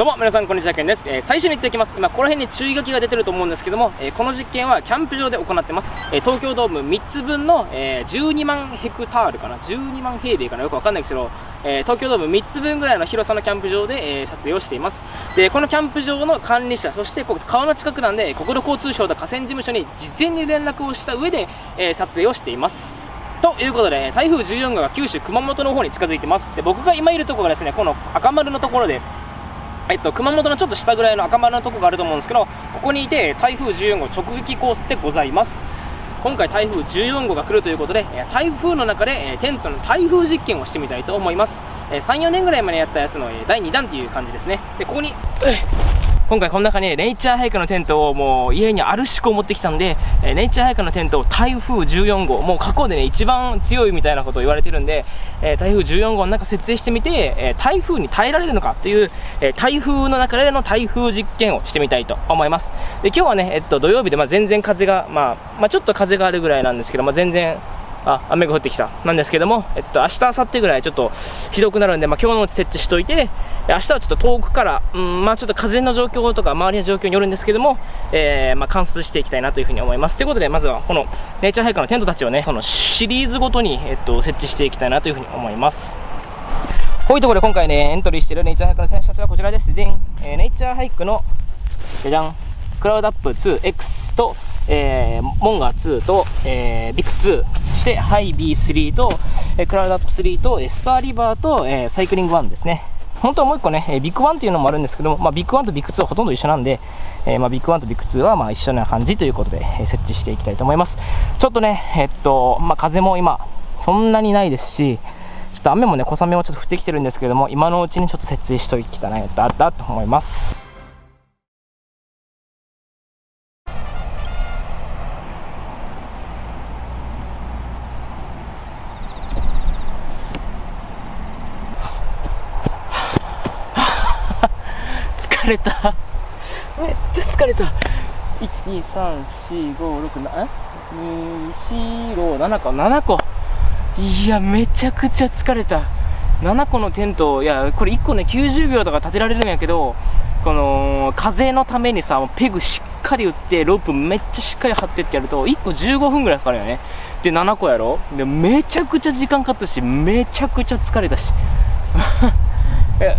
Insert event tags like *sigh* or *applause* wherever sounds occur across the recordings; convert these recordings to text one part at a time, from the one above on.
どうも皆さんこんにちはけんです、えー、最初に言っておきます。今この辺に注意書きが出てると思うんですけども、えー、この実験はキャンプ場で行ってます、えー、東京ドーム3つ分の、え12万ヘクタールかな。12万平米かな。よくわかんないですけど、え東京ドーム3つ分ぐらいの広さのキャンプ場で、え撮影をしています。でこのキャンプ場の管理者そしてここ川の近くなんで国土交通省と河川事務所に事前に連絡をした上で、え撮影をしています。ということで、台風14号が九州、熊本の方に近づいてます。で、僕が今いるところがですね、この赤丸のところで、えっと、熊本のちょっと下ぐらいの赤丸のとこがあると思うんですけど、ここにいて台風14号直撃コースでございます。今回台風14号が来るということで、台風の中でテントの台風実験をしてみたいと思います。3、4年ぐらい前にやったやつの第2弾っていう感じですね。で、ここに、今回この中にネイチャーハイクのテントをもう家にあるしこ持ってきたんで、えネイチャーハイクのテントを台風14号、もう過去でね、一番強いみたいなことを言われてるんで、え台風14号の中設営してみて、え台風に耐えられるのかという、え台風の中での台風実験をしてみたいと思います。で、今日はね、えっと、土曜日で、まあ、全然風が、まあ、まあ、ちょっと風があるぐらいなんですけど、まあ、全然、あ、雨が降ってきた。なんですけども、えっと、明日、明後日ぐらいちょっとひどくなるんで、まあ、今日のうち設置しといて、明日はちょっと遠くから、うん、まあ、ちょっと風の状況とか、周りの状況によるんですけども、えー、まあ、観察していきたいなというふうに思います。ということで、まずは、この、ネイチャーハイクのテントたちをね、そのシリーズごとに、えっと、設置していきたいなというふうに思います。こういうところで今回ね、エントリーしているネイチャーハイクの選手たちはこちらです。でえー、ネイチャーハイクの、じゃじゃん、クラウドアップ 2X と、えー、モンガー2と、えー、ビッグ2、そしてハイ B3 と、えー、クラウドアップ3と、えスターリバーと、えー、サイクリング1ですね。本当はもう一個ね、えビッグ1っていうのもあるんですけども、まあ、ビッグ1とビッグ2はほとんど一緒なんで、えー、まあ、ビッグ1とビッグ2はまあ一緒な感じということで、えー、設置していきたいと思います。ちょっとね、えっと、まあ、風も今、そんなにないですし、ちょっと雨もね、小雨もちょっと降ってきてるんですけども、今のうちにちょっと設営しときたいなと思います。れた。めっちゃ疲れた1234567 247個。7個。いやめちゃくちゃ疲れた。7個のテントいやこれ1個ね90秒とか立てられるんやけどこの風のためにさペグしっかり打ってロープめっちゃしっかり張ってってやると1個15分ぐらいかかるよね。で7個やろ。でめちゃくちゃ時間かかったしめちゃくちゃ疲れたし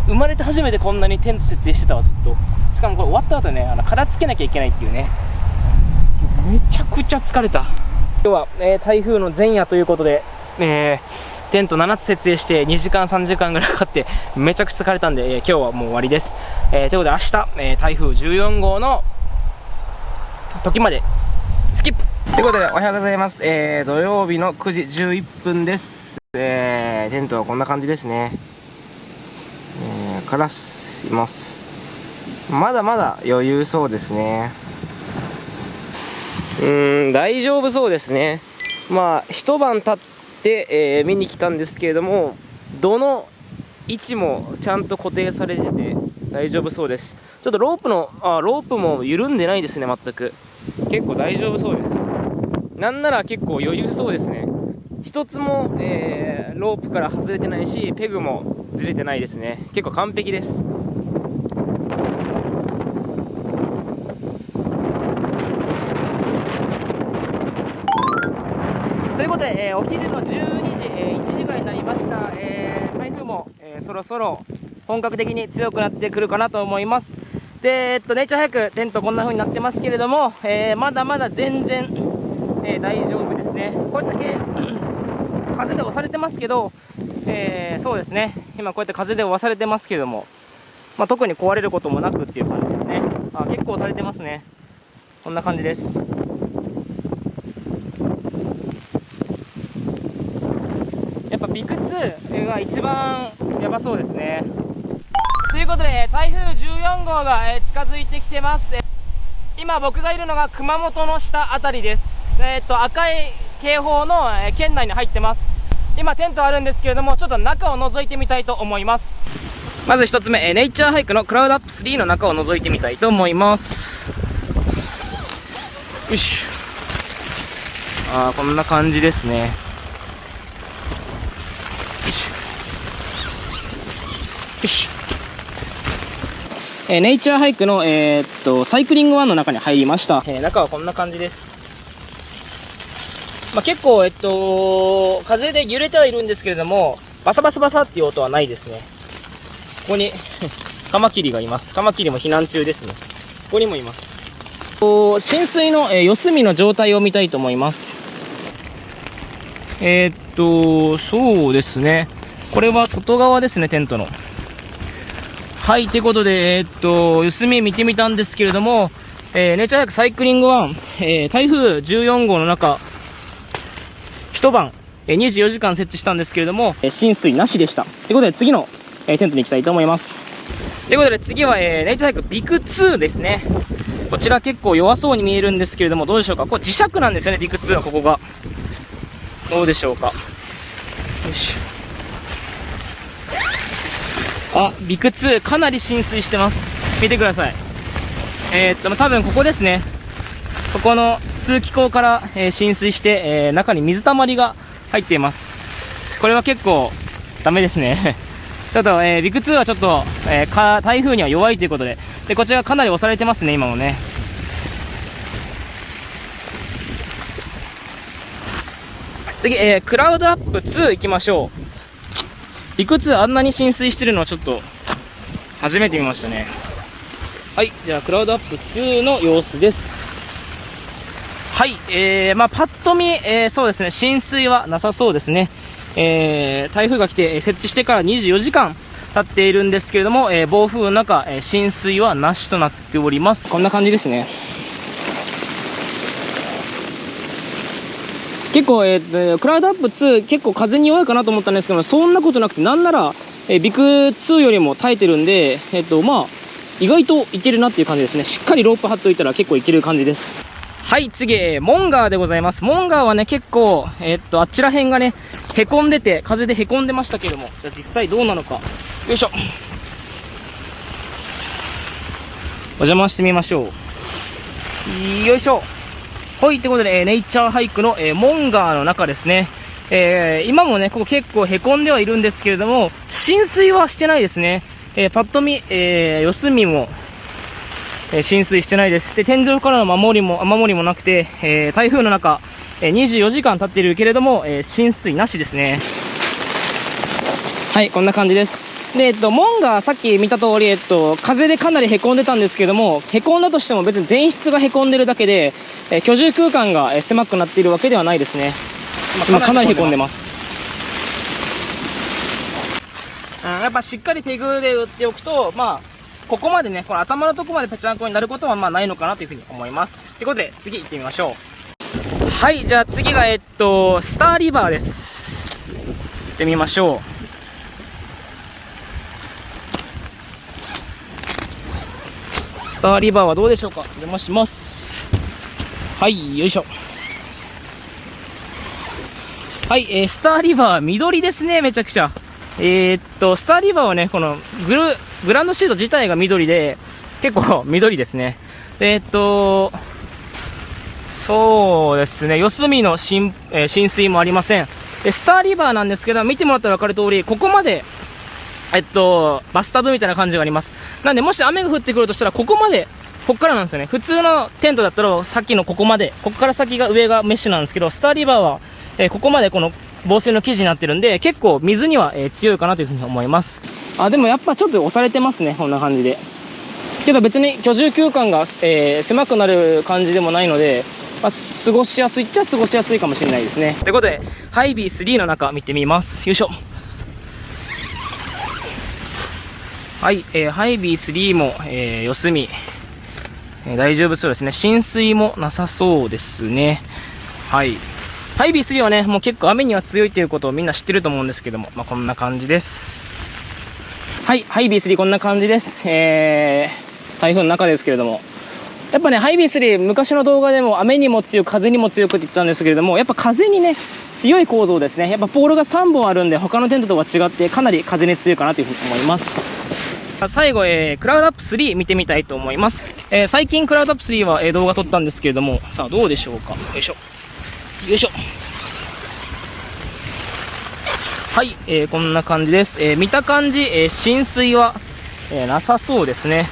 生まれて初めてこんなにテント設営してたわずっと。しかもこれ終わった後ねあの殻つけなきゃいけないっていうね。めちゃくちゃ疲れた。今日は、えー、台風の前夜ということで、えー、テント7つ設営して2時間3時間ぐらいかかってめちゃくちゃ疲れたんで、えー、今日はもう終わりです、え、ということで明日、え台風14号の時までスキップ。ということでおはようございます、え土曜日の9時11分です、えテントはこんな感じですね。からします。まだまだ余裕そうですね。うん大丈夫そうですね。まあ一晩経って、えー、見に来たんですけれどもどの位置もちゃんと固定されてて大丈夫そうです。ちょっとロープのあロープも緩んでないですね全く。結構大丈夫そうです。なんなら結構余裕そうですね。一つも、えー、ロープから外れてないしペグもずれてないですね。結構完璧です。ということで、えー、お昼の12時、えー、1時ぐらいになりました、えー、台風も、えー、そろそろ本格的に強くなってくるかなと思います。で、えっと、ネイチャーハイクテントこんな風になってますけれども、えー、まだまだ全然、えー、大丈夫ですね。これだけ *clears throat* 風で押されてますけど、えー、そうですね。今こうやって風で押されてますけども、まあ、特に壊れることもなくっていう感じですね。あ結構押されてますね。こんな感じです。やっぱビク2が一番やばそうですね。ということで台風14号が近づいてきてます。今僕がいるのが熊本の下辺りです。えっと赤い警報の県内に入ってます。今テントあるんですけれどもちょっと中を覗いてみたいと思います。まず1つ目ネイチャーハイクのクラウドアップ3の中を覗いてみたいと思います。よしああこんな感じですね。よしよしえー、ネイチャーハイクの、えー、っと、サイクリングワンの中に入りました。えー、中はこんな感じです。まあ、結構、えっと、風で揺れてはいるんですけれども、バサバサバサっていう音はないですね。ここに *laughs* カマキリがいます。カマキリも避難中ですね。ここにもいます。浸水の、えー、四隅の状態を見たいと思います。えー、っと、そうですね。これは外側ですね、テントの。はい、ということで、えー、っと、四隅見てみたんですけれども、えー、ネイチャーサイクリング1、えー、台風14号の中、一晩、えー、24時間設置したんですけれども、えー、浸水なしでした。ということで、次の、えー、テントに行きたいと思います。ということで、次は、えー、ネイチャーハイクビク2ですね。こちら結構弱そうに見えるんですけれども、どうでしょうか？これ磁石なんですよね、ビク2はここが。どうでしょうか？よいしょ。あ、ビク2かなり浸水してます。見てください。えー、っと、多分ここですね。ここの通気口から、えー、浸水して、えー、中に水たまりが入っています。これは結構ダメですね。*laughs* ちょっと、えー、ビク2はちょっと、えー、台風には弱いということで、で、こちらかなり押されてますね、今もね。次、えー、クラウドアップ2行きましょう。いくつあんなに浸水してるのはちょっと、初めて見ましたね。はい、じゃあ、クラウドアップ2の様子です。はい、えー、まあ、パッと見、えー、そうですね、浸水はなさそうですね。えー、台風が来て、設置してから24時間経っているんですけれども、えー、暴風の中、えー、浸水はなしとなっております。こんな感じですね。結構、えー、クラウドアップ2結構風に弱いかなと思ったんですけどそんなことなくてなんなら、えー、ビク2よりも耐えてるんで、えっ、ー、とまあ意外といけるなっていう感じですねしっかりロープ張っといたら結構いける感じですはい次モンガーでございます。モンガーはね結構えっとあちら辺がねへこんでて風でへこんでましたけども。じゃあ実際どうなのか。よいしょ。お邪魔してみましょう。よいしょ。はい、ということで、えー、ネイチャーハイクの、えー、モンガーの中ですね。えー、今もね、ここ結構凹んではいるんですけれども、浸水はしてないですね。えー、パッと見、えー、四隅も、えー、浸水してないです。で、天井からの守りも、守りもなくて、えー、台風の中、えー、24時間経っているけれども、えー、浸水なしですね。はい、こんな感じです。で、えっと、門がさっき見た通り、えっと、風でかなり凹んでたんですけども、凹んだとしても別に全室が凹んでるだけで、え居住空間が狭くなっているわけではないですね。今かなり凹んでます。うん、やっぱしっかりペグで打っておくと、まあ、ここまでね、この頭のとこまでぺちゃんこになることはまあないのかなというふうに思います。ってことで、次行ってみましょう。はい、じゃあ次が、えっと、スターリバーです。行ってみましょう。スターリバーはどうでしょうか？お邪魔します。はい、よいしょ。はい、えー、スターリバー緑ですね、めちゃくちゃ。えー、っと、スターリバーはね、このグル、グランドシート自体が緑で、結構緑ですね。え、っと、そうですね、四隅の浸,、えー、浸水もありません。で、スターリバーなんですけど、見てもらったら分かる通り、ここまでえっと、バスタブみたいな感じがあります。なんで、もし雨が降ってくるとしたら、ここまで、こっからなんですよね。普通のテントだったら、さっきのここまで、ここから先が上がメッシュなんですけど、スターリバーは、えー、ここまでこの防水の生地になってるんで、結構水には、えー、強いかなというふうに思います。あ、でもやっぱちょっと押されてますね、こんな感じで。けど別に居住空間が、えー、狭くなる感じでもないので、まあ、過ごしやすいっちゃ過ごしやすいかもしれないですね。ということで、ハイビー3の中見てみます。よいしょ。はい、えー、ハイビー3も、えー、四隅、えー、大丈夫そうですね。浸水もなさそうですね。はい。ハイビー3はね、もう結構雨には強いということをみんな知ってると思うんですけども、まあ、こんな感じです。はい、ハイビー3こんな感じです。えー、台風の中ですけれども。やっぱね、ハイビー3、昔の動画でも雨にも強く、風にも強くって言ったんですけれども、やっぱ風にね、強い構造ですね。やっぱポールが3本あるんで、他のテントとは違って、かなり風に強いかなというふうに思います。最後、えー、クラウドアップ3見てみたいと思います。えー、最近クラウドアップ3は、えー、動画撮ったんですけれども、さあどうでしょうか。よいしょ。よいしょ。はい、えー、こんな感じです。えー、見た感じ、えー、浸水は、え、なさそうですね。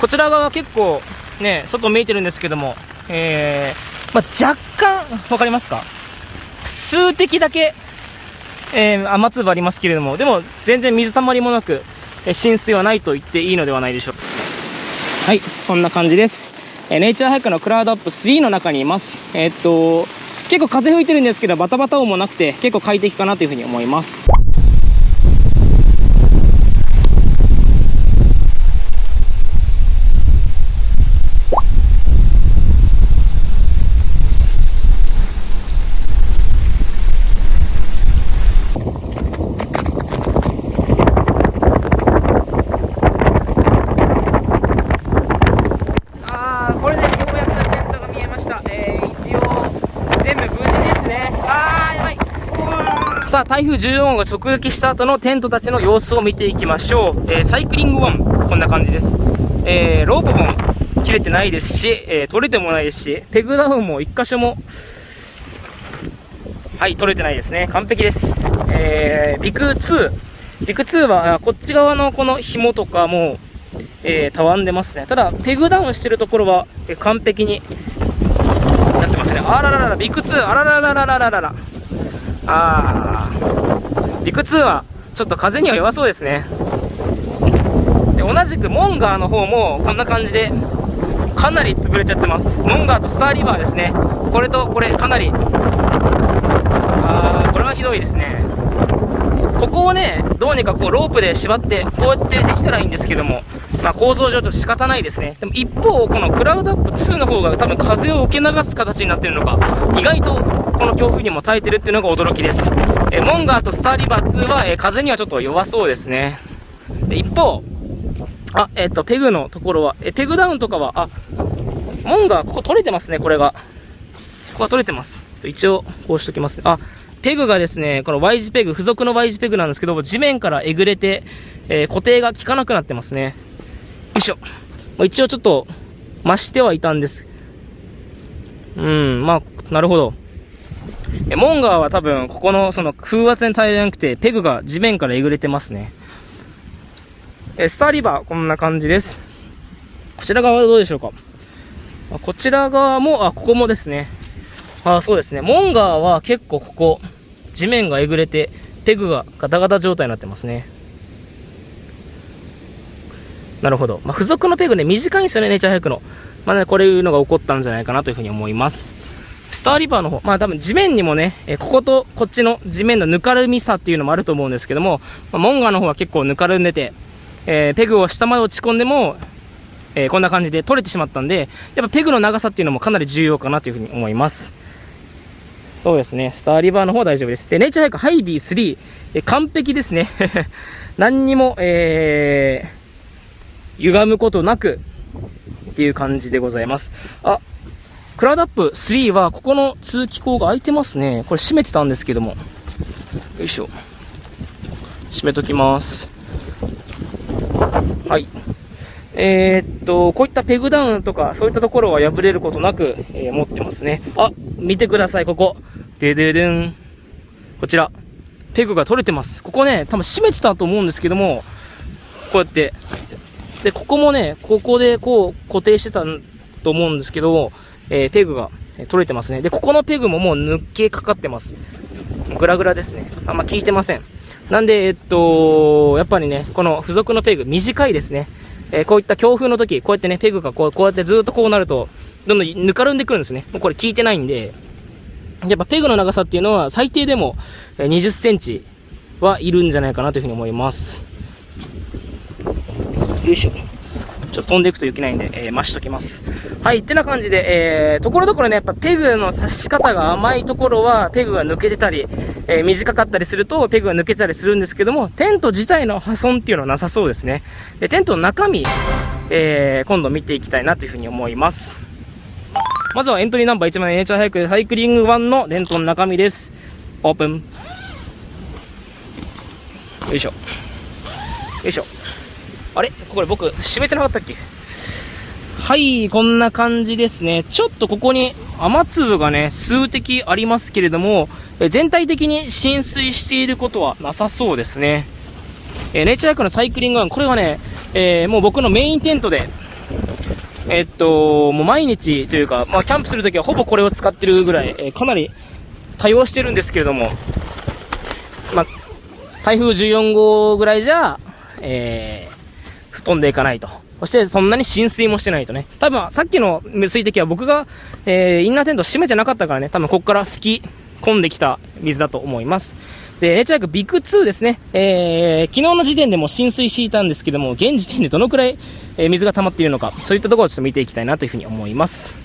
こちら側結構ね、外見えてるんですけども、え、まあ、若干、わかりますか？数滴だけ、え、雨粒ありますけれども、でも全然水たまりもなく、え浸水はないと言っていいのではないでしょうか。はい、こんな感じです。えネイチャーハイクのクラウドアップ3の中にいます。え、っと、結構風吹いてるんですけど、バタバタ音もなくて、結構快適かなというふうに思います。さあ、台風14号が直撃した後のテントたちの様子を見ていきましょう。えー、サイクリング1、こんな感じです。えー、ロープも切れてないですし、えー、取れてもないですし、ペグダウンも1箇所も、はい、取れてないですね。完璧です。えー、ビク2。ビク2は、こっち側のこの紐とかも、えー、たわんでますね。ただ、ペグダウンしてるところは、えー、完璧になってますね。あらららら、ビク2、あらららららららら。あー、陸2はちょっと風には弱そうですね。で同じくモンガーの方もこんな感じでかなり潰れちゃってます。モンガーとスターリバーですね。これとこれかなり、あー、これはひどいですね。ここをね、どうにかこうロープで縛って、こうやってできたらいいんですけども、まあ、構造上ちょっと仕方ないですね。でも一方、このクラウドアップ2の方が多分風を受け流す形になってるのか、意外とこの強風にも耐えてるっていうのが驚きです。えモンガーとスターリバー2は、え風にはちょっと弱そうですね。一方、あ、えっ、と、ペグのところは、えペグダウンとかは、あ、モンガー、ここ取れてますね、これが。ここは取れてます。一応、こうしときますね。あ、ペグがですね、この Y 字ペグ、付属の Y 字ペグなんですけど、地面からえぐれて、えー、固定が効かなくなってますね。よいしょ。まあ、一応ちょっと、増してはいたんです。うん、まあ、なるほど。え、モンガーは多分、ここの、その、風圧に耐えれなくて、ペグが地面からえぐれてますね。え、スターリバー、こんな感じです。こちら側はどうでしょうか？あこちら側も、あ、ここもですね。あ、そうですね。モンガーは結構ここ、地面がえぐれて、ペグがガタガタ状態になってますね。なるほど。まあ、付属のペグね、短いんですよね、ネイチャーハイクの。まあね、これいうのが起こったんじゃないかなというふうに思います。スターリバーの方、まあ多分地面にもね、えこことこっちの地面のぬかるみさっていうのもあると思うんですけども、まあ、モンガの方は結構ぬかるんでて、えー、ペグを下まで落ち込んでも、えー、こんな感じで取れてしまったんで、やっぱペグの長さっていうのもかなり重要かなというふうに思います。そうですね、スターリバーの方は大丈夫です。で、ネイチャーハイクハイビー3、え完璧ですね。*laughs* 何にも、えー、歪むことなく、っていう感じでございます。あ、クラウドアップ3は、ここの通気口が開いてますね。これ閉めてたんですけども。よいしょ。閉めときます。はい。えー、っと、こういったペグダウンとか、そういったところは破れることなく、えー、持ってますね。あ、見てください、ここ。でででん。こちら。ペグが取れてます。ここね、多分閉めてたと思うんですけども、こうやって、で、ここもね、ここでこう固定してたと思うんですけど、えー、ペグが取れてますね。で、ここのペグももう抜けかかってます。グラグラですね。あんま効いてません。なんで、えっと、やっぱりね、この付属のペグ短いですね。えー、こういった強風の時、こうやってね、ペグがこうこうやってずっとこうなると、どんどんぬかるんでくるんですね。もうこれ効いてないんで、やっぱペグの長さっていうのは最低でも20センチはいるんじゃないかなというふうに思います。よいしょ。ちょっと飛んでいくといけないんで、えー、増しときます。はい、ってな感じで、えー、ところどころね、やっぱペグの刺し方が甘いところは、ペグが抜けてたり、えー、短かったりすると、ペグが抜けたりするんですけども、テント自体の破損っていうのはなさそうですね。で、テントの中身、えー、今度見ていきたいなというふうに思います。まずはエントリーナンバー1番ネイチャーハイクサイクリング1のテントの中身です。オープン。よいしょ。よいしょ。あれ？これ僕、閉めてなかったっけ？はい、こんな感じですね。ちょっとここに雨粒がね、数滴ありますけれども、え全体的に浸水していることはなさそうですね。えー、ネイチャークのサイクリングワン、これはね、えー、もう僕のメインテントで、えっと、もう毎日というか、まあ、キャンプするときはほぼこれを使ってるぐらい、え、かなり多用してるんですけれども、まあ、台風14号ぐらいじゃ、え、飛んでいかないと。そしてそんなに浸水もしてないとね。多分さっきの水滴は僕が、えー、インナーテント閉めてなかったからね、多分ここから吹き込んできた水だと思います。で、ネイチャークビッグ2ですね。えー、昨日の時点でも浸水していたんですけども、現時点でどのくらい、え、水が溜まっているのか、そういったところをちょっと見ていきたいなというふうに思います。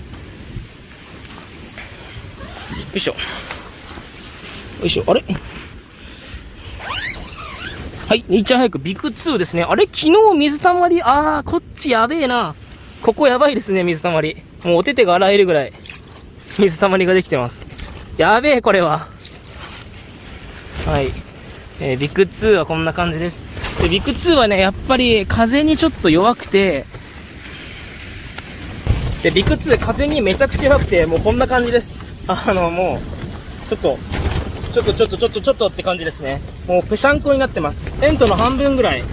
よいしょ。よいしょ、あれ？はい、ネイチャーハイクビッグ2ですね。あれ昨日水たまり、あー、こっちやべえな。ここやばいですね、水たまり。もうお手手が洗えるぐらい、水たまりができてます。やべえ、これは。はい。えー、ビッグ2はこんな感じです。で、ビッグ2はね、やっぱり風にちょっと弱くて、で、ビッグ2風にめちゃくちゃ弱くて、もうこんな感じです。あの、もう、ちょっと、ちょっとちょっとちょっとちょっとって感じですね。もうぺしゃんこになってます。テントの半分ぐらい、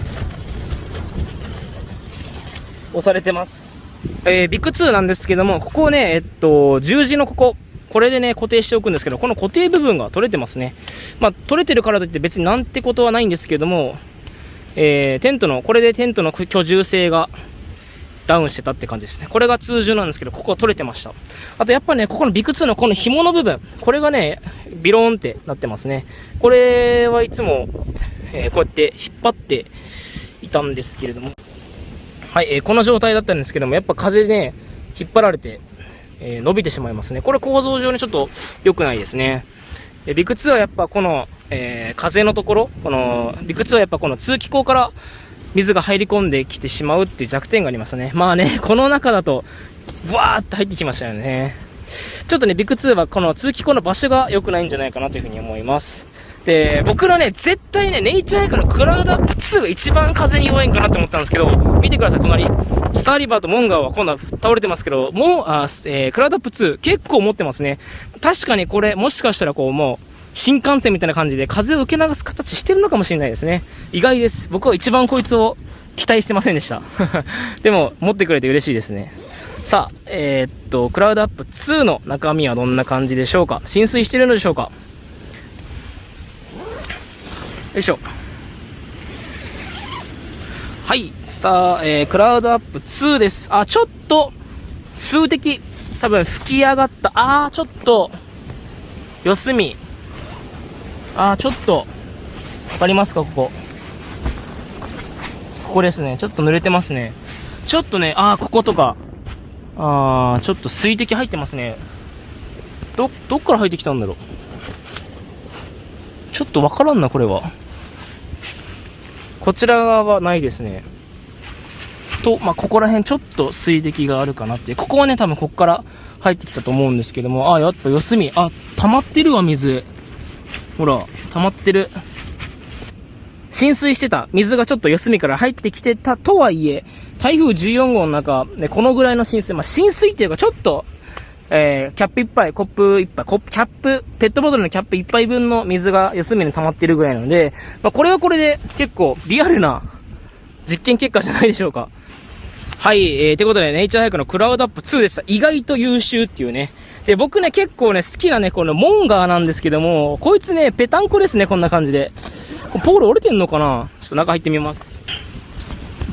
押されてます。えー、ビッグ2なんですけども、ここをね、えっと、十字のここ、これでね、固定しておくんですけど、この固定部分が取れてますね。まあ、取れてるからといって別になんてことはないんですけども、えー、テントの、これでテントの居住性がダウンしてたって感じですね。これが通常なんですけど、ここは取れてました。あとやっぱね、ここのビク2のこの紐の部分、これがね、ビローンってなってますね。これはいつも、え、こうやって引っ張っていたんですけれども、はい、え、この状態だったんですけども、やっぱ風でね、引っ張られて、え、伸びてしまいますね。これ構造上にちょっと良くないですね。えビク2はやっぱこの、え、風のところ、この、ビク2はやっぱこの通気口から水が入り込んできてしまうっていう弱点がありますね。まあね、*laughs* この中だと、ブワーって入ってきましたよね。ちょっとね、ビッグ2はこの通気口の場所が良くないんじゃないかなというふうに思います。で、僕のね、絶対ね、ネイチャーエイクのクラウドアップ2が一番風に弱いんかなって思ったんですけど、見てください、隣。スターリバーとモンガーは今度は倒れてますけど、もう、あえー、クラウドアップ2結構持ってますね。確かにこれ、もしかしたらこう、もう、新幹線みたいな感じで風を受け流す形してるのかもしれないですね。意外です。僕は一番こいつを期待してませんでした。*laughs* でも、持ってくれて嬉しいですね。さあ、えー、っと、クラウドアップ2の中身はどんな感じでしょうか？浸水してるのでしょうか？よいしょ。はい、スター、えー、クラウドアップ2です。あ、ちょっと、数的、多分吹き上がった。あー、ちょっと、四隅、あー、ちょっと、わかりますか、ここ。ここですね。ちょっと濡れてますね。ちょっとね、あー、こことか。あー、ちょっと水滴入ってますね。ど、どっから入ってきたんだろう。ちょっとわからんな、これは。こちら側はないですね。と、まあ、ここら辺ちょっと水滴があるかなって。ここはね、多分ここから入ってきたと思うんですけども、あ、やっぱ四隅。あ、溜まってるわ、水。ほら、溜まってる。浸水してた水がちょっと四隅から入ってきてたとはいえ、台風14号の中、ね、このぐらいの浸水、まあ、浸水っていうかちょっと、えー、キャップ一杯、コップ一杯、コップ、キャップ、ペットボトルのキャップ一杯分の水が四隅に溜まってるぐらいなので、まあ、これはこれで結構リアルな実験結果じゃないでしょうか。はい、えー、ということで、ネイチャーハイクのクラウドアップ2でした。意外と優秀っていうね。で、僕ね、結構ね、好きなね、このモンガーなんですけども、こいつね、ペタンコですね、こんな感じで。ポール折れてんのかな？ちょっと中入ってみます。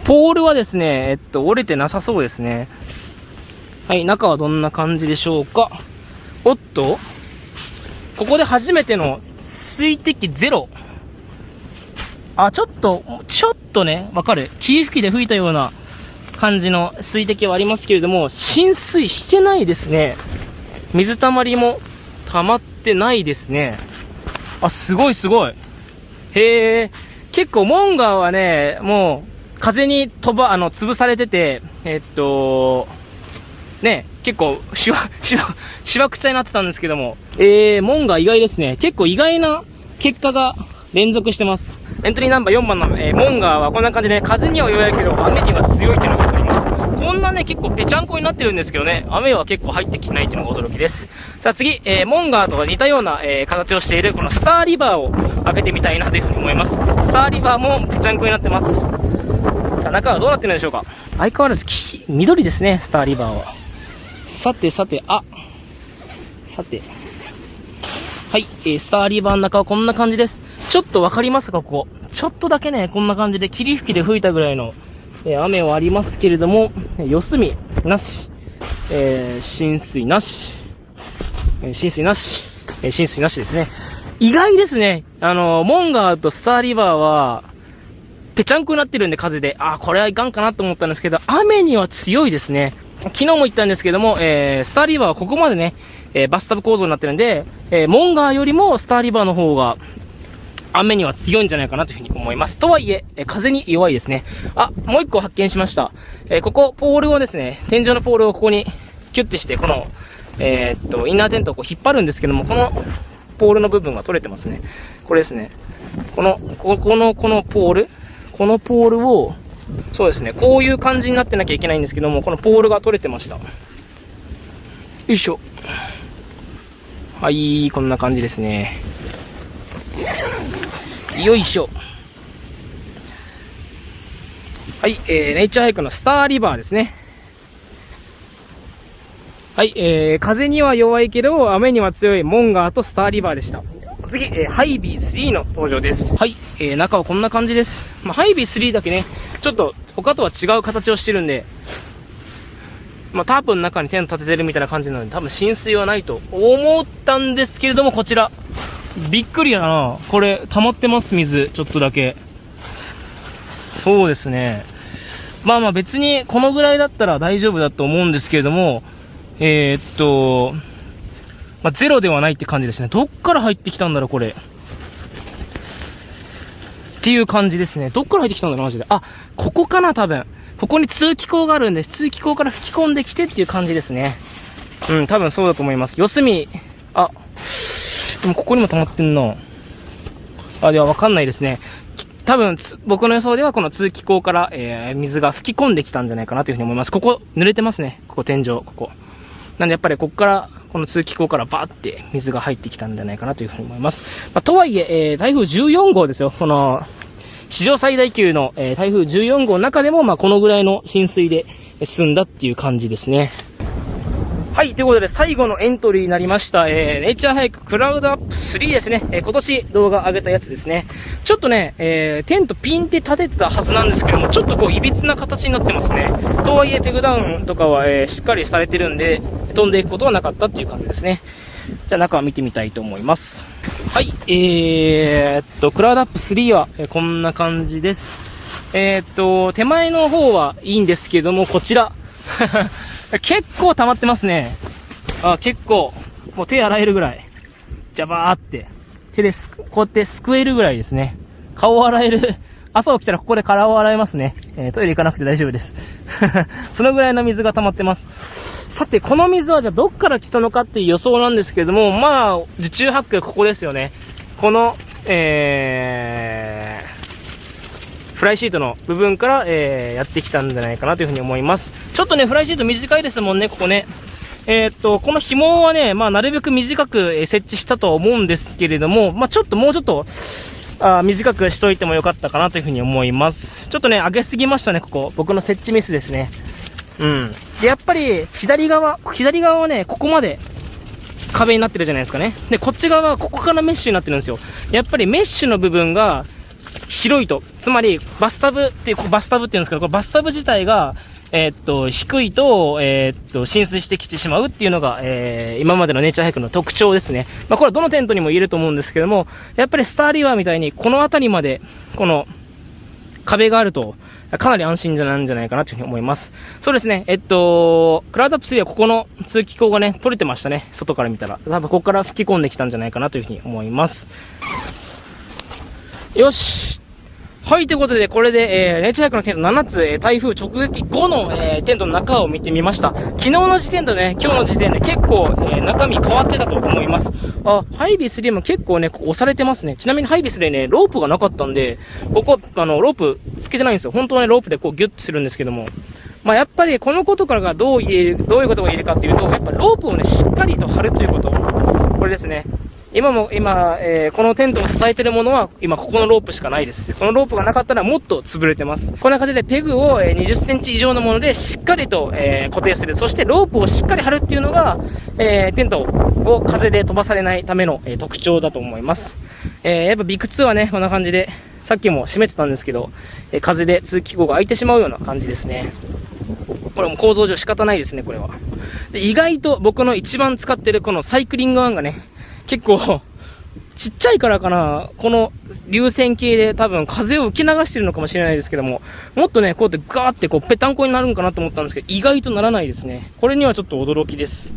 ポールはですね、えっと、折れてなさそうですね。はい、中はどんな感じでしょうか？おっとここで初めての水滴ゼロ。あ、ちょっと、ちょっとね、わかる。霧吹きで吹いたような感じの水滴はありますけれども、浸水してないですね。水たまりも溜まってないですね。あ、すごいすごい。へえ、結構モンガーはね、もう風に飛ば、あの、潰されてて、えっと、ね、結構、しわ、しわ、しわくちゃになってたんですけども、えー、モンガー意外ですね。結構意外な結果が連続してます。エントリーナンバー4番の、えー、モンガーはこんな感じで、風には弱いけど、雨には強いっていうのが分かりました。こんなね、結構ぺちゃんこになってるんですけどね、雨は結構入ってきてないっていうのが驚きです。さあ次、えー、モンガーとか似たような、えー、形をしているこのスターリバーを開けてみたいなというふうに思います。スターリバーもぺちゃんこになってます。さあ中はどうなってるんでしょうか相変わらずき、緑ですね、スターリバーは。さてさて、あ、さて。はい、えー、スターリーバーの中はこんな感じです。ちょっとわかりますか、ここ。ちょっとだけね、こんな感じで霧吹きで吹いたぐらいの、えー、雨はありますけれども、四隅なし、えー、浸水なし、えー、浸水なし、えー、浸水なしですね。意外ですね。あの、モンガーとスターリバーは、ぺちゃんこになってるんで風で、あ、これはいかんかなと思ったんですけど、雨には強いですね。昨日も言ったんですけども、えー、スターリーバーはここまでね、えー、バスタブ構造になってるんで、えー、モンガーよりもスターリバーの方が、雨には強いんじゃないかなというふうに思います。とはいえ、え風に弱いですね。あ、もう一個発見しました。えー、ここ、ポールをですね、天井のポールをここにキュッてして、この、えー、っと、インナーテントをこう引っ張るんですけども、このポールの部分が取れてますね。これですね。この、ここの、このポール、このポールを、そうですね、こういう感じになってなきゃいけないんですけども、このポールが取れてました。よいしょ。はい、こんな感じですね。よいしょ。はい、えー、ネイチャーハイクのスターリバーですね。はい、えー、風には弱いけど、雨には強いモンガーとスターリバーでした。次、えー、ハイビー3の登場です。はい、えー、中はこんな感じです。まあ、ハイビー3だけね、ちょっと他とは違う形をしてるんで、まあ、タープの中にテント立ててるみたいな感じなので、多分浸水はないと思ったんですけれども、こちら。びっくりやな。これ、溜まってます、水。ちょっとだけ。そうですね。まあまあ別にこのぐらいだったら大丈夫だと思うんですけれども、えー、っと、まあ、ゼロではないって感じですね。どっから入ってきたんだろう、これ。っていう感じですね。どっから入ってきたんだろう、マジで。あ、ここかな、多分。ここに通気口があるんで、通気口から吹き込んできてっていう感じですね。うん、多分そうだと思います。四隅、あ、でもここにも溜まってんな。あ、ではわかんないですね。多分、僕の予想ではこの通気口から、えー、水が吹き込んできたんじゃないかなというふうに思います。ここ、濡れてますね。ここ天井、ここ。なんでやっぱりここから、この通気口からバーって水が入ってきたんじゃないかなというふうに思います。まあ、とはいえ、えー、台風14号ですよ。この、史上最大級の、えー、台風14号の中でも、まあ、このぐらいの浸水で済んだっていう感じですね。はい、ということで最後のエントリーになりました、えー、ネイチャーハイククラウドアップ3ですね。えー、今年動画上げたやつですね。ちょっとね、えー、テントピンって立ててたはずなんですけども、ちょっとこう、歪な形になってますね。とはいえ、ペグダウンとかは、えー、しっかりされてるんで、飛んでいくことはなかったっていう感じですね。じゃあ中を見てみたいと思います。はい、えー、っと、クラウドアップ3は、こんな感じです。えー、っと、手前の方はいいんですけども、こちら。*laughs* 結構溜まってますね。あ、結構、もう手洗えるぐらい。じゃばーって。手ですこうやってすくえるぐらいですね。顔洗える。朝起きたらここで体を洗えますね。えー、トイレ行かなくて大丈夫です。*laughs* そのぐらいの水が溜まってます。さて、この水はじゃあどっから来たのかっていう予想なんですけれども、まあ、受注発掘ここですよね。この、えー、フライシートの部分から、えー、やってきたんじゃないかなというふうに思います。ちょっとね、フライシート短いですもんね、ここね。えー、っと、この紐はね、まあ、なるべく短く、設置したとは思うんですけれども、まあ、ちょっともうちょっと、あ短くしといてもよかったかなというふうに思います。ちょっとね、上げすぎましたね、ここ。僕の設置ミスですね。うん。で、やっぱり、左側、左側はね、ここまで、壁になってるじゃないですかね。で、こっち側はここからメッシュになってるんですよ。やっぱりメッシュの部分が、広いと。つまり、バスタブっていう、バスタブって言うんですけど、これバスタブ自体が、えー、っと、低いと、えー、っと、浸水してきてしまうっていうのが、えー、今までのネイチャーハイクの特徴ですね。まあ、これはどのテントにも言えると思うんですけども、やっぱりスターリバーみたいに、この辺りまで、この、壁があると、かなり安心じゃないんじゃないかなというふうに思います。そうですね、えっと、クラウドアップ3はここの通気口がね、取れてましたね。外から見たら。多分ここから吹き込んできたんじゃないかなというふうに思います。よしはい、ということで、これで、えー、ネイチャークのテント7つ、えー、台風直撃後の、えー、テントの中を見てみました。昨日の時点とね、今日の時点で結構、えー、中身変わってたと思います。あ、ハイビス3も結構ね、押されてますね。ちなみにハイビスでね、ロープがなかったんで、ここ、あの、ロープつけてないんですよ。本当はね、ロープでこうギュッとするんですけども。まあ、やっぱりこのことからがどう言える、どういうことが言えるかっていうと、やっぱロープをね、しっかりと張るということ。これですね。今も、今、えー、このテントを支えてるものは、今ここのロープしかないです。このロープがなかったらもっと潰れてます。こんな感じでペグを、え20センチ以上のものでしっかりと、えー、固定する。そしてロープをしっかり張るっていうのが、え、テントを風で飛ばされないための、え、特徴だと思います。えー、やっぱビッグ2はね、こんな感じで、さっきも閉めてたんですけど、え、風で通気口が開いてしまうような感じですね。これも構造上仕方ないですね、これは。で意外と僕の一番使ってるこのサイクリングアンがね、結構ちっちゃいからかな、この流線形で多分風を受け流してるのかもしれないですけども、もっとね、こうやってガーってこうぺたんこになるんかなと思ったんですけど、意外とならないですね。これにはちょっと驚きです。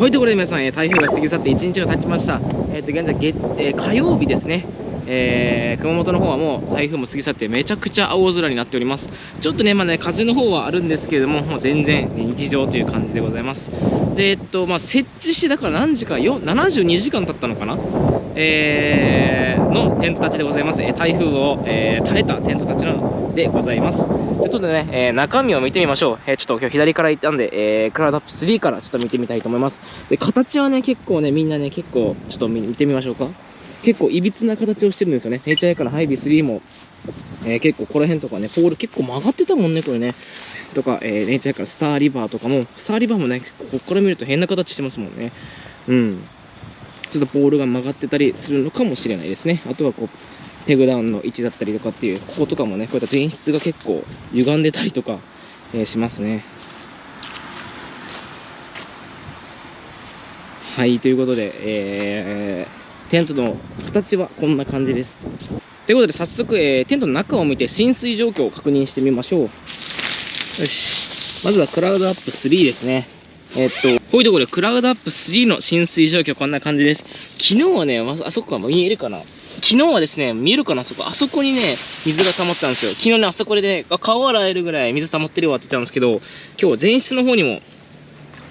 ということで皆さん、え台風が過ぎ去って1日が経ちました。え、ー、と、現在月、えー、火曜日ですね。えー、熊本の方はもう台風も過ぎ去ってめちゃくちゃ青空になっております。ちょっとね、まあね、風の方はあるんですけれども、もう全然日常という感じでございます。で、えっと、まあ、設置してだから何時か、よ72時間経ったのかなえー、のテントたちでございます。え台風を、えー、耐えたテントたちなのでございます。じゃちょっとね、えー、中身を見てみましょう。えー、ちょっと今日左から行ったんで、えー、クラウドアップ3からちょっと見てみたいと思います。で、形はね、結構ね、みんなね、結構、ちょっと見てみましょうか。結構いびつな形をしてるんですよね。ネイチャーエカのハイビー3も、えー、結構この辺とかね、ポール結構曲がってたもんね、これね。とか、えー、ネイチャーエカのスターリバーとかも、スターリバーもね、ここから見ると変な形してますもんね。うん。ちょっとポールが曲がってたりするのかもしれないですね。あとはこう、ペグダウンの位置だったりとかっていう、こことかもね、こういった前室が結構歪んでたりとか、えー、しますね。はい、ということで、えー、テントの形はこんな感じです。ということで、早速、えー、テントの中を見て浸水状況を確認してみましょう。よし。まずはクラウドアップ3ですね。えっと、こういうところでクラウドアップ3の浸水状況こんな感じです。昨日はね、あそこは見えるかな？昨日はですね、見えるかな？あそこ。あそこにね、水が溜まったんですよ。昨日ね、あそこでね、顔洗えるぐらい水溜まってるわって言ったんですけど、今日前室の方にも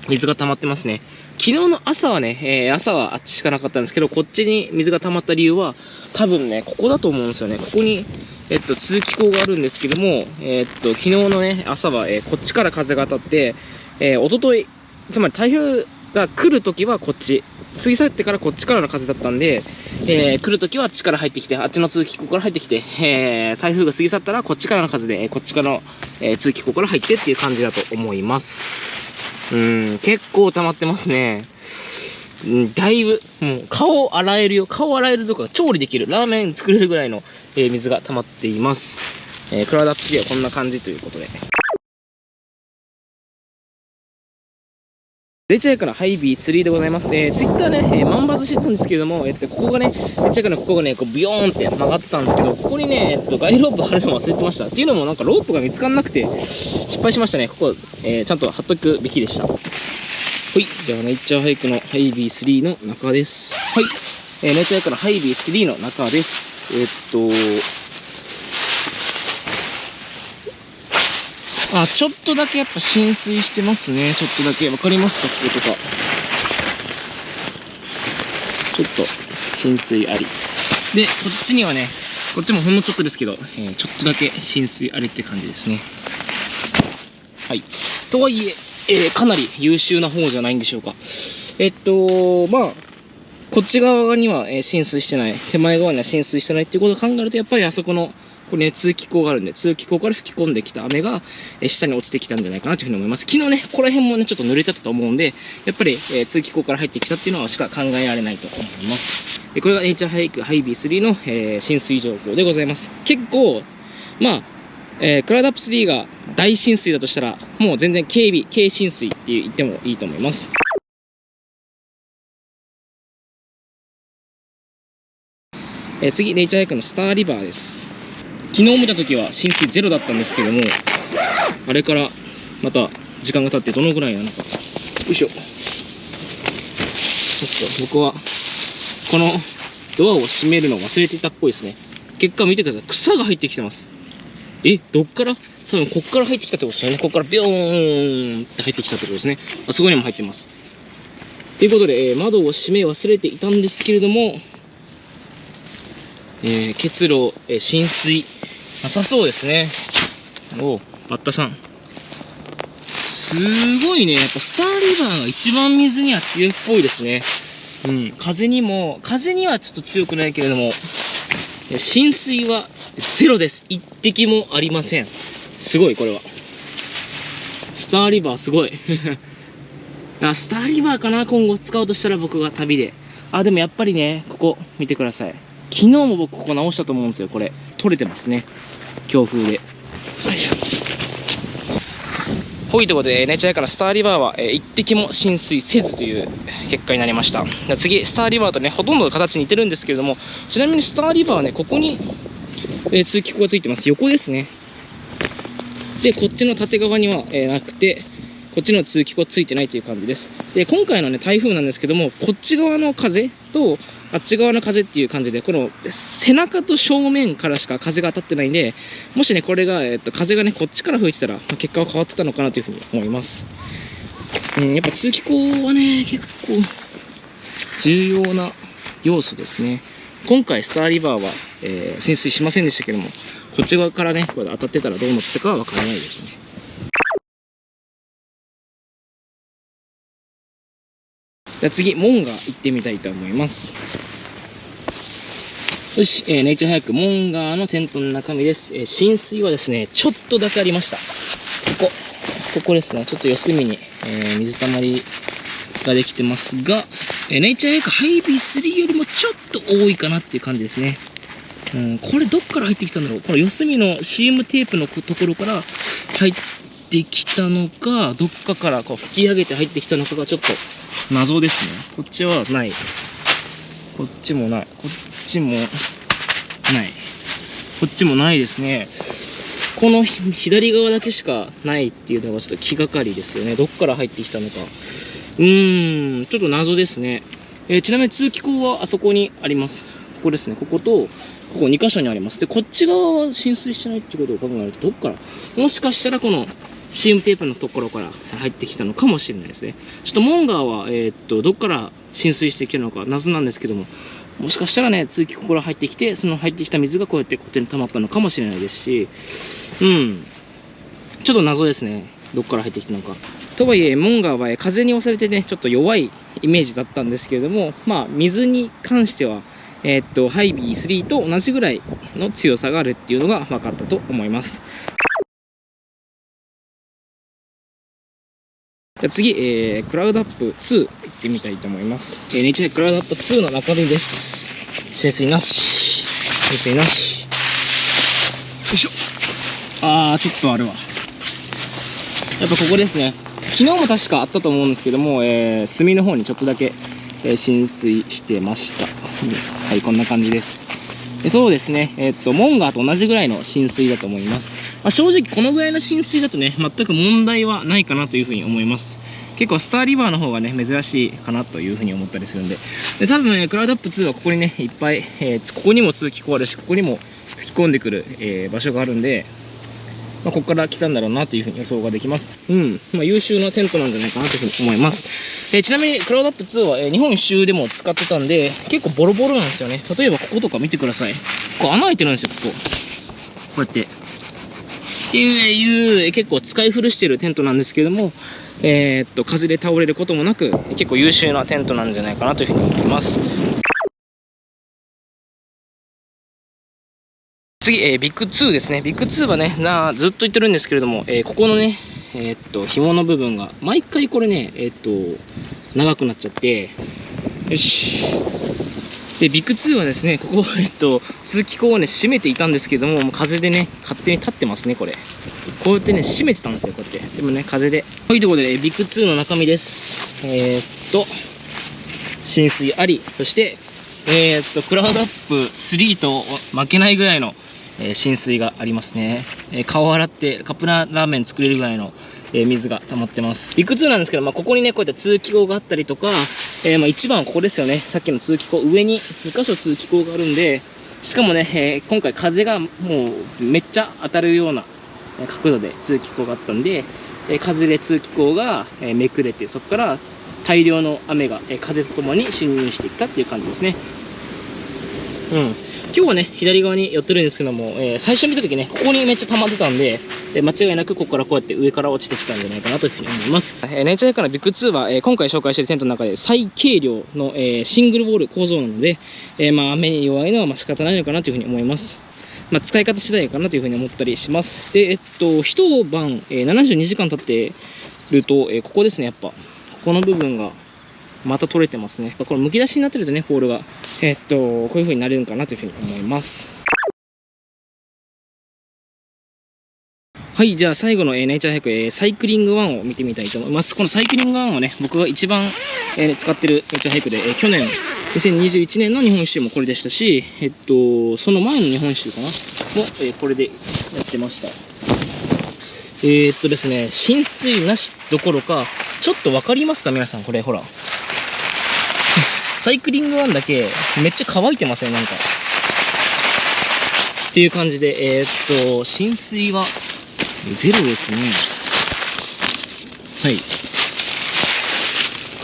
水が溜まってますね。昨日の朝はね、えー、朝はあっちしかなかったんですけど、こっちに水が溜まった理由は、多分ね、ここだと思うんですよね。ここに、えっと、通気口があるんですけども、え、っと、昨日のね、朝は、えー、こっちから風が当たって、えー、おととい、つまり台風が来るときはこっち、過ぎ去ってからこっちからの風だったんで、えー、来るときはあっちから入ってきて、あっちの通気口から入ってきて、えー、台風が過ぎ去ったらこっちからの風で、こっちからの、えー、通気口から入ってっていう感じだと思います。うん、結構溜まってますね。だいぶ、もう顔洗えるよ。顔洗えるとか調理できる。ラーメン作れるぐらいの、えー、水が溜まっています。えー、クラウドアップ3はこんな感じということで。ネイチャーハイクのハイビー3でございます。えー、ツイッターね、えー、万バズしてたんですけども、えっと、ここがね、レチャイからここがね、こうビヨーンって曲がってたんですけど、ここにね、えっと、ガイロープ貼るの忘れてました。っていうのもなんかロープが見つからなくて、失敗しましたね。ここ、えー、ちゃんと貼っとくべきでした。はい、じゃあ、ネイチャーハイクのハイビー3の中です。はい、えー、ネイチャーハイクのハイビー3の中です。えー、っと、あ、ちょっとだけやっぱ浸水してますね。ちょっとだけ。わかりますか？こことか。ちょっと浸水あり。で、こっちにはね、こっちもほんのちょっとですけど、えー、ちょっとだけ浸水ありって感じですね。はい。とはいえ、えー、かなり優秀な方じゃないんでしょうか。えっと、まあ、こっち側には、え浸水してない、手前側には浸水してないっていうことを考えると、やっぱりあそこのこれね、通気口があるんで、通気口から吹き込んできた雨が、え下に落ちてきたんじゃないかなというふうに思います。昨日ね、ここら辺もね、ちょっと濡れてたと思うんで、やっぱり、えー、通気口から入ってきたっていうのはしか考えられないと思います。でこれがネイチャーハイクハイビー3の、えー、浸水状況でございます。結構、まあ、えー、クラウドアップ3が大浸水だとしたら、もう全然警備、軽浸水って言ってもいいと思います。えー、次、ネイチャーハイクのスターリバーです。昨日見た時は浸水ゼロだったんですけどもあれからまた時間が経ってどのぐらいなのか。よいしょ。ちょっと僕はこのドアを閉めるのを忘れていたっぽいですね。結果見てください。草が入ってきてます。えどっから？多分こっから入ってきたってことですよね。こっからビョーンって入ってきたってことですね。あそこにも入ってます。ということで、えー、窓を閉め忘れていたんですけれども、えー、結露、えー、浸水、なさそうですね。おバッタさん。すごいね。やっぱスターリバーが一番水には強いっぽいですね。うん。風にも、風にはちょっと強くないけれども、浸水はゼロです。一滴もありません。すごい、これは。スターリバーすごい。*laughs* あ、スターリバーかな？今後使おうとしたら僕が旅で。あ、でもやっぱりね、ここ見てください。昨日も僕ここ直したと思うんですよ、これ。取れてますね。強風で。よいしょ。ほいということで、ネイチャーからスターリバーは、えー、一滴も浸水せずという結果になりました。次、スターリバーとね、ほとんど形似てるんですけれども、ちなみにスターリバーはね、ここに、えー、通気口がついてます。横ですね。で、こっちの縦側には、えー、なくて、こっちの通気口ついてないという感じです。で、今回のね、台風なんですけども、こっち側の風と、あっち側の風っていう感じで、この背中と正面からしか風が当たってないんで、もしね、これが、えっと、風がね、こっちから吹いてたら、まあ、結果は変わってたのかなというふうに思います。うん、やっぱ通気口はね、結構、重要な要素ですね。今回、スターリバーは、えー、浸水しませんでしたけども、こっち側からね、これ当たってたらどうなってたかはわからないですね。じゃ次、モンガ行ってみたいと思います。よし、えー、ネイチャーハイク、モンガーのテントの中身です。えー、浸水はですね、ちょっとだけありました。ここ、ここですね、ちょっと四隅に、えー、水たまりができてますが、えー、ネイチャーハイクハイビー3よりもちょっと多いかなっていう感じですね。うん、これどっから入ってきたんだろう？この四隅の CM テープのところから入ってきたのか、どっかからこう吹き上げて入ってきたのかがちょっと謎ですね。こっちはない。こっちもない。こっちもない。こっちもないですね。この左側だけしかないっていうのがちょっと気がかりですよね。どっから入ってきたのか。うーん、ちょっと謎ですね。えー、ちなみに通気口はあそこにあります。ここですね。ここと、ここ2箇所にあります。で、こっち側は浸水してないってことを考えると、どっから？もしかしたらこの CM テープのところから入ってきたのかもしれないですね。ちょっとモンガーは、えー、っと、どっから浸水してきてるのか謎なんですけども、もしかしたらね、通気口から入ってきて、その入ってきた水がこうやってこっちに溜まったのかもしれないですし、うん。ちょっと謎ですね。どっから入ってきたのか。とはいえ、モンガーは風に押されてね、ちょっと弱いイメージだったんですけれども、まあ、水に関しては、えー、っと、ハイビー3と同じぐらいの強さがあるっていうのが分かったと思います。じゃ次、えー、クラウドアップ2行ってみたいと思います。えー、ネイチャークラウドアップ2の中身です。浸水なし。浸水なし。よいしょ。あー、ちょっとあるわ。やっぱここですね。昨日も確かあったと思うんですけども、えー、隅の方にちょっとだけ、えー、浸水してました。はい、こんな感じです。そうですね、えっと、モンガーと同じぐらいの浸水だと思います。まあ、正直、このぐらいの浸水だとね、全く問題はないかなというふうに思います。結構、スターリバーの方がね、珍しいかなというふうに思ったりするんで。で、多分、ね、クラウドアップ2はここにね、いっぱい、えー、ここにも通気口あるし、ここにも吹き込んでくる、えー、場所があるんで、まあ、ここから来たんだろうなというふうに予想ができます。うん。まあ、優秀なテントなんじゃないかなというふうに思います。えー、ちなみに、クラウドアップ2は、えー、日本一周でも使ってたんで、結構ボロボロなんですよね。例えば、こことか見てください。ここ穴開いてるんですよ、ここ。こうやって。っていう、結構使い古してるテントなんですけども、えー、っと、風で倒れることもなく、結構優秀なテントなんじゃないかなというふうに思います。次、えー、ビッグ2ですね。ビッグ2はね、なずっと言ってるんですけれども、えー、ここのね、えー、っと、紐の部分が、毎回これね、えっと、長くなっちゃって、よし。で、ビッグ2はですね、ここ、えっと、通気口をね、閉めていたんですけども、もう風でね、勝手に立ってますね、これ。こうやってね、閉めてたんですよ、こうやって。でもね、風で。というところで、ビッグ2の中身です。えー、っと、浸水あり、そして、えー、っと、クラウドアップ3と負けないぐらいのえ、浸水がありますね、え、顔を洗ってカップラーメン作れるぐらいの、え、水が溜まってます。ビッグ2なんですけど、まあ、ここにねこういった通気口があったりとか、えまあ、一番はここですよね。さっきの通気口上に2箇所通気口があるんでしかもね、え今回風がもうめっちゃ当たるような角度で通気口があったんで、え風で通気口が、えめくれてそこから大量の雨が、え風とともに侵入していったっていう感じですね。うん。今日はね、左側に寄ってるんですけども、えー、最初見た時ね、ここにめっちゃ溜まってたんで、えー、間違いなくここからこうやって上から落ちてきたんじゃないかなというふうに思います。えー、ネイチャーハイカーのビッグ2は、えー、今回紹介しているテントの中で最軽量の、えー、シングルウォール構造なので、えー、まあ雨に弱いのはまあ仕方ないのかなというふうに思います。まあ、使い方次第かなというふうに思ったりします。で、えっと、一晩、えー、72時間経ってると、えー、ここですね、やっぱ。ここの部分がまた取れてますね。これ剥き出しになってるとね、ポールが。え、っと、こういう風になれるんかなというふうに思います。はい、じゃあ最後の、えー、ネイチャーハイク、えー、サイクリング1を見てみたいと思います。このサイクリング1はね、僕が一番、えー、使ってるネイチャーハイクで、えー、去年、2021年の日本一周もこれでしたし、えっと、その前の日本一周かな？も、えー、これでやってました。えー、っとですね、浸水なしどころか、ちょっとわかりますか？皆さん、これ、ほら。サイクリング1だけ、めっちゃ乾いてません、なんか。っていう感じで、えー、っと、浸水は、ゼロですね。はい。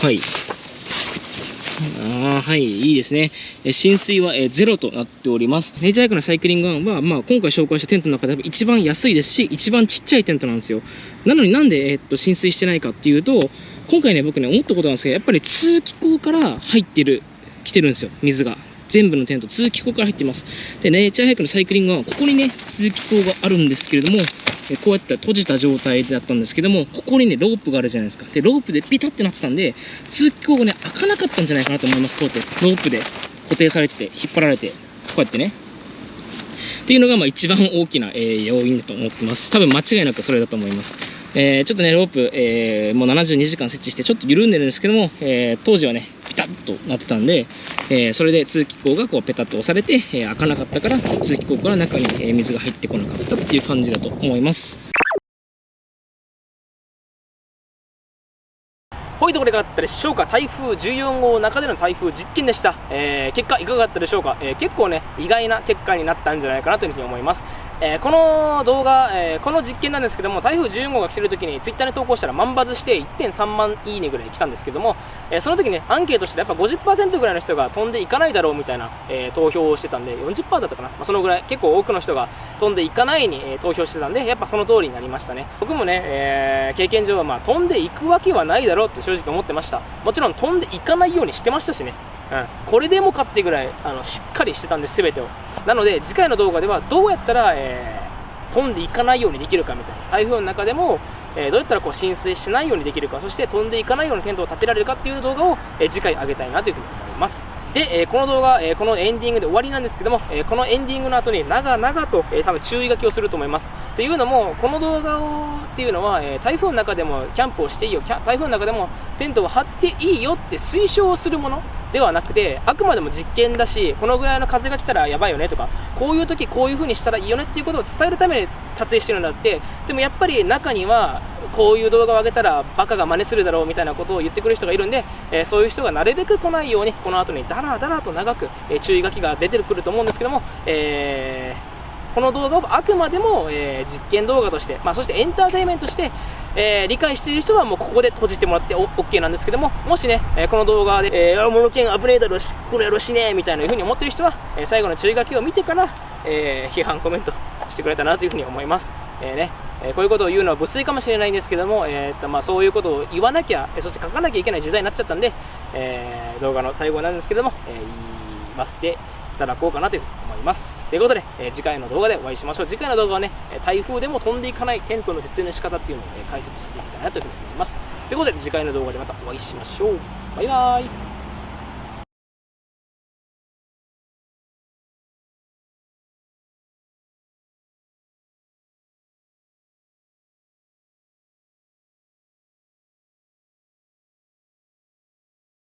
はい。ああはい、いいですね。え浸水は、えゼロとなっております。ネイチャーハイクのサイクリングワンは、まあ、今回紹介したテントの中で一番安いですし、一番ちっちゃいテントなんですよ。なのになんで、え、っと、浸水してないかっていうと、今回ね、僕ね、思ったことなんですけど、やっぱり通気口から入ってる、来てるんですよ、水が。全部のテント、通気口から入っています。で、ネイチャーハイクのサイクリングは、ここにね、通気口があるんですけれども、えこうやって閉じた状態だったんですけども、ここにね、ロープがあるじゃないですか。で、ロープでピタってなってたんで、通気口がね、開かなかったんじゃないかなと思います。こうやって、ロープで固定されてて、引っ張られて、こうやってね。っていうのがまあ一番大きな、えー、要因だと思ってます。多分間違いなくそれだと思います。えー、ちょっとね、ロープ、えー、もう72時間設置してちょっと緩んでるんですけども、えー、当時はね、ピタッとなってたんで、えー、それで通気口がこうペタッと押されて、えー、開かなかったから、通気口から中に、え水が入ってこなかったっていう感じだと思います。ほいところがだったでしょうか台風14号の中での台風実験でした。えー、結果いかがだったでしょうか、えー、結構ね、意外な結果になったんじゃないかなというふうに思います。えー、この動画、えー、この実験なんですけども、台風14号が来てる時にツイッターに投稿したら万バズして1.3万いいねぐらい来たんですけども、えー、その時ね、アンケートしてやっぱ50%ぐらいの人が飛んでいかないだろうみたいな、え投票をしてたんで、40%だったかな、まあ、そのぐらい結構多くの人が飛んでいかないに、え投票してたんで、やっぱその通りになりましたね。僕もね、え経験上はまあ飛んでいくわけはないだろうって正直思ってました。もちろん飛んでいかないようにしてましたしね。うん、これでもかってぐらいあのしっかりしてたんです、全てを。なので、次回の動画ではどうやったら、えー、飛んでいかないようにできるかみたいな。台風の中でも、えー、どうやったらこう浸水しないようにできるか、そして飛んでいかないようにテントを立てられるかっていう動画を、えー、次回上げたいなというふうに思います。で、えー、この動画、え、このエンディングで終わりなんですけども、え、このエンディングの後に長々と、え多分注意書きをすると思います。というのも、この動画をっていうのは、え台風の中でもキャンプをしていいよ、台風の中でもテントを張っていいよって推奨するものではなくて、あくまでも実験だし、このぐらいの風が来たらやばいよねとか、こういう時こういう風にしたらいいよねっていうことを伝えるために撮影してるんだって、でもやっぱり中には、こういう動画を上げたらバカが真似するだろうみたいなことを言ってくる人がいるんで、え、そういう人がなるべく来ないようにこの後にダラダラと長く、え、注意書きが出てくると思うんですけども、えー、この動画をあくまでも、え実験動画として、まあ、そしてエンターテインメントとして、え理解している人はもうここで閉じてもらって OK なんですけども、もしね、えこの動画で、えー、モノケン危ねえだろし、これやろしねえみたいな風に思ってる人は、え最後の注意書きを見てから、え批判コメントしてくれたなというふうに思います。えー、ね、えー、こういうことを言うのは無粋かもしれないんですけども、えーとまあ、そういうことを言わなきゃ、そして書かなきゃいけない時代になっちゃったんで、えー、動画の最後なんですけども、え言いましていただこうかなというふうに思います。ということで、え次回の動画でお会いしましょう。次回の動画はね、台風でも飛んでいかないテントの設営の仕方っていうのを、ね、解説していきたいなというふうに思います。ということで、次回の動画でまたお会いしましょう。バイバーイ。